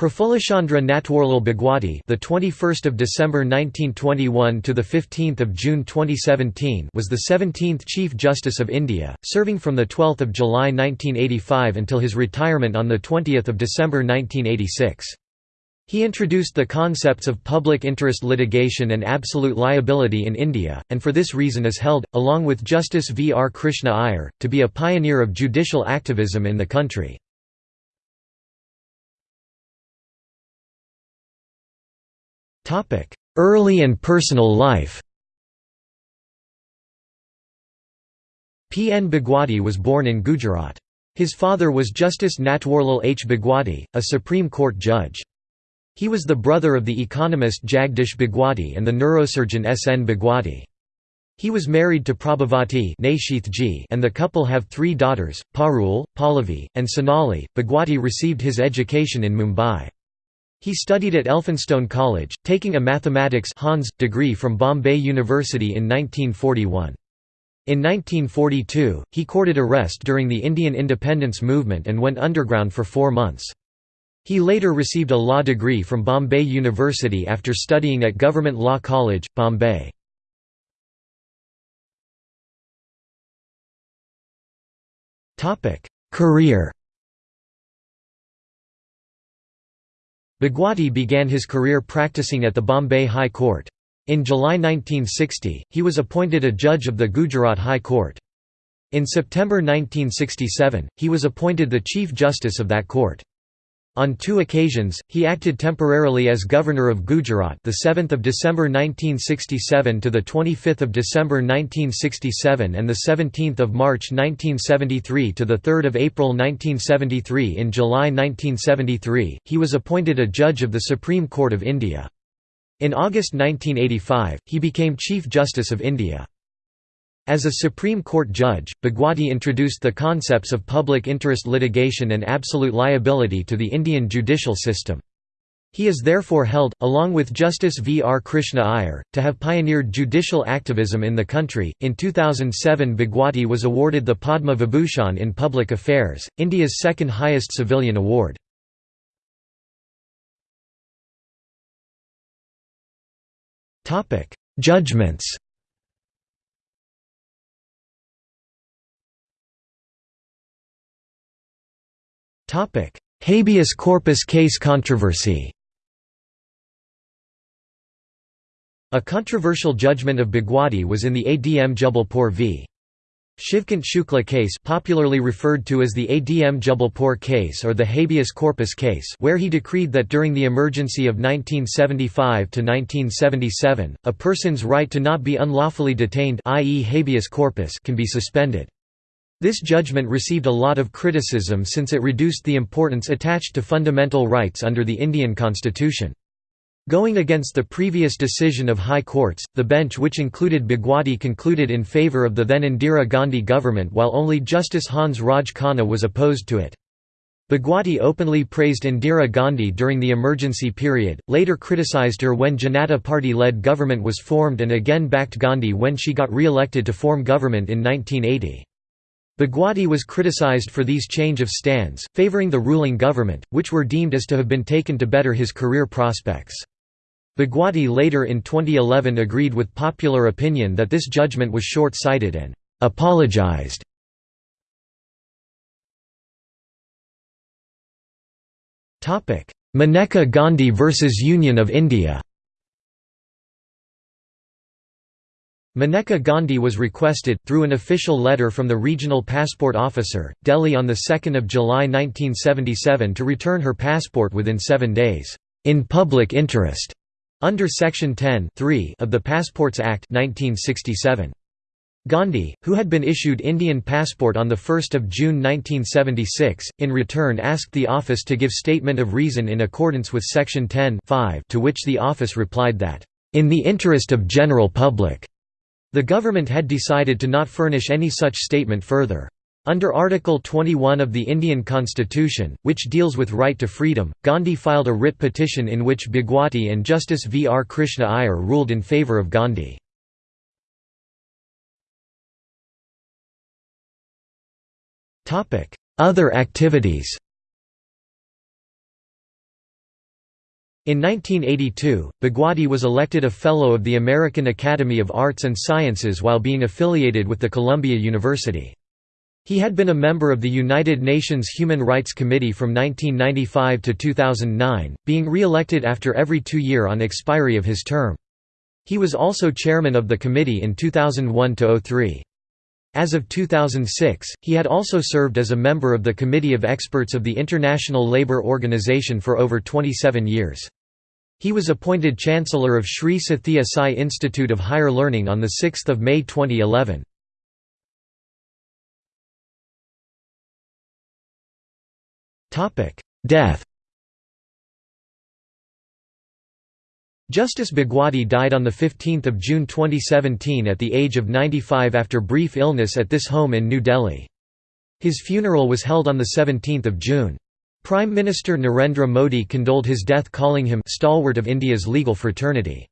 Prafullachandra Natwarlal Bhagwati, the 21st of December 1921 to the 15th of June 2017, was the 17th Chief Justice of India, serving from the 12th of July 1985 until his retirement on the 20th of December 1986. He introduced the concepts of public interest litigation and absolute liability in India, and for this reason is held, along with Justice V. R. Krishna Iyer, to be a pioneer of judicial activism in the country. Early and personal life P. N. Bhagwati was born in Gujarat. His father was Justice Natwarlal H. Bhagwati, a Supreme Court judge. He was the brother of the economist Jagdish Bhagwati and the neurosurgeon S. N. Bhagwati. He was married to Prabhavati and the couple have three daughters, Parul, Pallavi, and Sonali. Bhagwati received his education in Mumbai. He studied at Elphinstone College, taking a mathematics Hans degree from Bombay University in 1941. In 1942, he courted arrest during the Indian independence movement and went underground for four months. He later received a law degree from Bombay University after studying at Government Law College, Bombay. Career Bhagwati began his career practicing at the Bombay High Court. In July 1960, he was appointed a judge of the Gujarat High Court. In September 1967, he was appointed the Chief Justice of that court. On two occasions, he acted temporarily as governor of Gujarat, the 7th of December 1967 to the 25th of December 1967 and the 17th of March 1973 to the 3rd of April 1973. In July 1973, he was appointed a judge of the Supreme Court of India. In August 1985, he became Chief Justice of India. As a Supreme Court judge, Bhagwati introduced the concepts of public interest litigation and absolute liability to the Indian judicial system. He is therefore held, along with Justice V. R. Krishna Iyer, to have pioneered judicial activism in the country. In 2007, Bhagwati was awarded the Padma Vibhushan in Public Affairs, India's second highest civilian award. Judgments Habeas corpus case controversy A controversial judgment of Bhagwati was in the ADM Jabalpur v. Shivkant Shukla case popularly referred to as the ADM Jabalpur case or the habeas corpus case where he decreed that during the emergency of 1975–1977, a person's right to not be unlawfully detained i.e. habeas corpus can be suspended. This judgment received a lot of criticism since it reduced the importance attached to fundamental rights under the Indian constitution. Going against the previous decision of high courts, the bench which included Bhagwati concluded in favour of the then Indira Gandhi government while only Justice Hans Raj Khanna was opposed to it. Bhagwati openly praised Indira Gandhi during the emergency period, later criticised her when Janata Party-led government was formed and again backed Gandhi when she got re-elected to form government in 1980. Bhagwati was criticized for these change of stands, favoring the ruling government, which were deemed as to have been taken to better his career prospects. Bhagwati later in 2011 agreed with popular opinion that this judgment was short-sighted and apologized. Maneka Gandhi versus Union of India Maneka Gandhi was requested, through an official letter from the regional passport officer, Delhi on 2 July 1977 to return her passport within seven days, "...in public interest", under Section 10 of the Passports Act 1967. Gandhi, who had been issued Indian passport on 1 June 1976, in return asked the office to give statement of reason in accordance with Section 10 to which the office replied that, "...in the interest of general public." The government had decided to not furnish any such statement further. Under Article 21 of the Indian Constitution, which deals with right to freedom, Gandhi filed a writ petition in which Bhagwati and Justice V. R. Krishna Iyer ruled in favour of Gandhi. Other activities In 1982, Bhagwati was elected a Fellow of the American Academy of Arts and Sciences while being affiliated with the Columbia University. He had been a member of the United Nations Human Rights Committee from 1995 to 2009, being re-elected after every two year on expiry of his term. He was also chairman of the committee in 2001–03. As of 2006, he had also served as a member of the Committee of Experts of the International Labour Organization for over 27 years. He was appointed Chancellor of Sri Sathya Sai Institute of Higher Learning on 6 May 2011. Death Justice Bhagwati died on 15 June 2017 at the age of 95 after brief illness at this home in New Delhi. His funeral was held on 17 June. Prime Minister Narendra Modi condoled his death calling him «stalwart of India's legal fraternity».